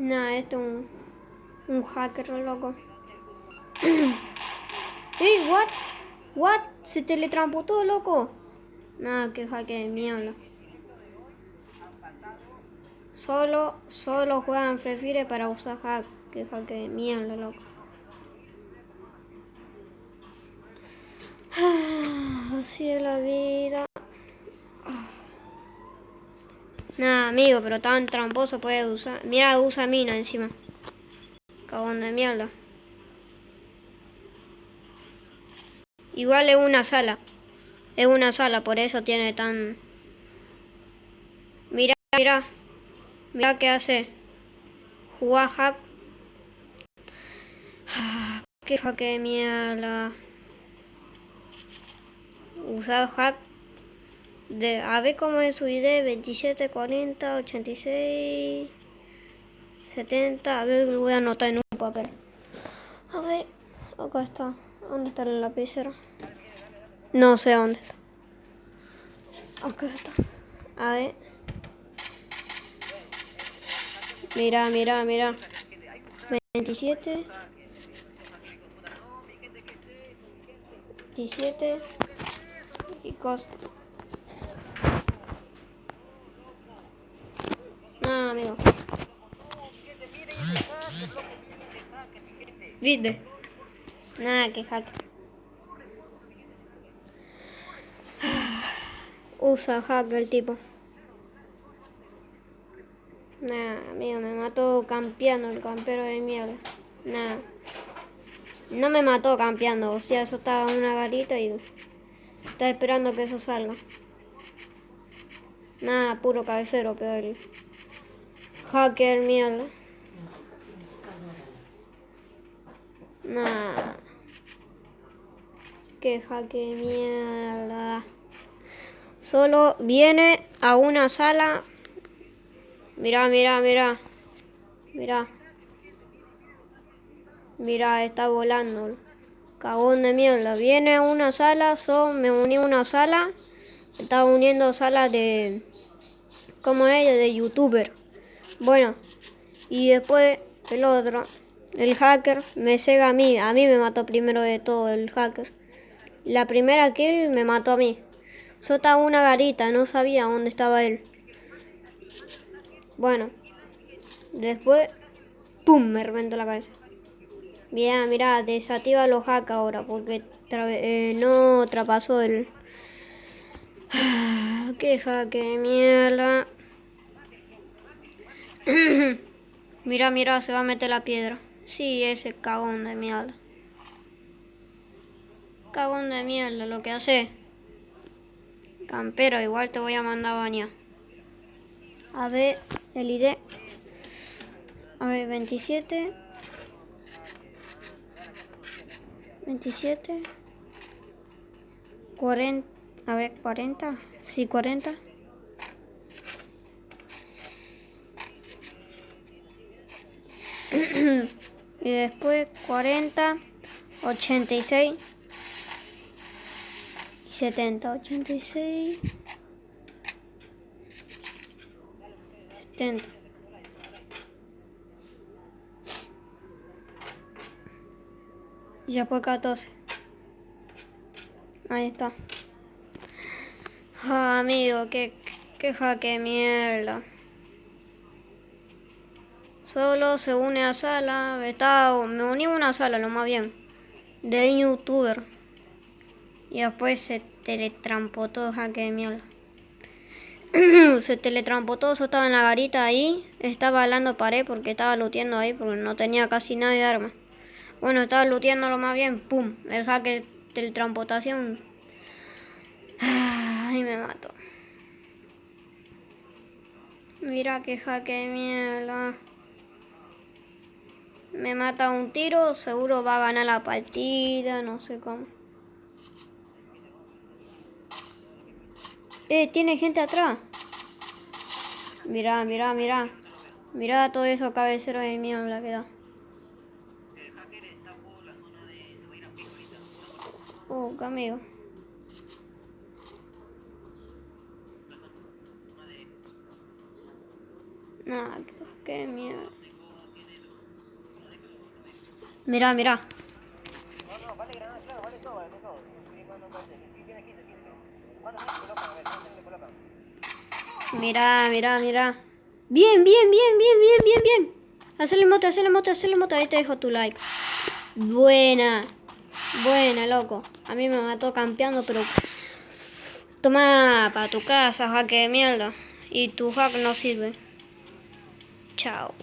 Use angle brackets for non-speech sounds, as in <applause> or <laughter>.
Nah, esto es un, un hacker loco. <clears throat> ¡Ey, what! What? Se todo loco. Nada, que hacker de mierda. Solo, solo juegan Free para usar hack. Que hacker de mierda, loco. <sighs> Así es la vida. Nada, amigo, pero tan tramposo puede usar. Mira, usa mina encima. Cabón de mierda. Igual es una sala. Es una sala, por eso tiene tan... Mira, mira. Mira qué hace. Jugar hack. Ah, qué hack de mierda. Usar hack de, a ver cómo es su ID, 27, 40, 86, 70, a ver, lo voy a anotar en un papel. A ver, acá está. ¿Dónde está la lapicera? No sé dónde está. Acá está. A ver. Mira, mira, mira. 27. 27. Y cosas. Ah, amigo. ¿Viste? Nada, que hack. <sighs> Usa hack el tipo. Nah, amigo, me mató campeando el campero de mierda. Nah. No me mató campeando, o sea, eso estaba en una garita y está esperando que eso salga. Nada, puro cabecero, peor. Hacker mierda. Nah. Que hacker mierda. Solo viene a una sala. Mira, mira, mira. Mira. Mira, está volando. Cagón de mierda. Viene a una sala, son, me uní a una sala. Estaba uniendo salas de... como ella, de youtuber. Bueno, y después el otro, el hacker, me cega a mí. A mí me mató primero de todo el hacker. La primera kill me mató a mí. Sota una garita, no sabía dónde estaba él. Bueno, después, ¡pum! Me reventó la cabeza. Mira, mira, desactiva los hacks ahora porque eh, no trapasó el... <sighs> ¡Qué hack de mierda! <laughs> mira, mira, se va a meter la piedra. Sí, ese cagón de mierda. Cagón de mierda, lo que hace. Campero, igual te voy a mandar a bañar. A ver, el ID. A ver, 27. 27. 40. A ver, 40. Sí, 40. <clears throat> y después 40, 86 y 70, 86, 70. Y fue 14. Ahí está. Ah, amigo, qué, qué jaque mierda. Solo se une a sala. Estaba, me uní a una sala, lo más bien. De youtuber. Y después se teletrampó todo, jaque de mierda. <clears throat> se teletrampó todo, eso estaba en la garita ahí. Estaba hablando pared porque estaba luteando ahí porque no tenía casi nada de arma. Bueno, estaba luteando lo más bien. ¡Pum! El de teletransportación. <sighs> Ay, me mató. Mira qué jaque de mierda me mata un tiro, seguro va a ganar la partida, no sé cómo. Eh, tiene gente atrás. Mira, mira, mira. Mira todo eso cabecero de mierda que da. Oh, qué amigo. Nah, qué mierda. Mirá, mirá. No, no, vale claro, vale todo, vale todo. Tiene 15, 15. ¿Cuántos se colocan? A ver, ¿cuántos se mirá. Bien, bien, bien, bien, bien, bien, bien. Hacele moto, hacele moto, hacele moto. Ahí te dejo tu like. Buena. Buena, loco. A mí me mató campeando, pero... Toma para tu casa, jaque de mierda. Y tu hack no sirve. Chao.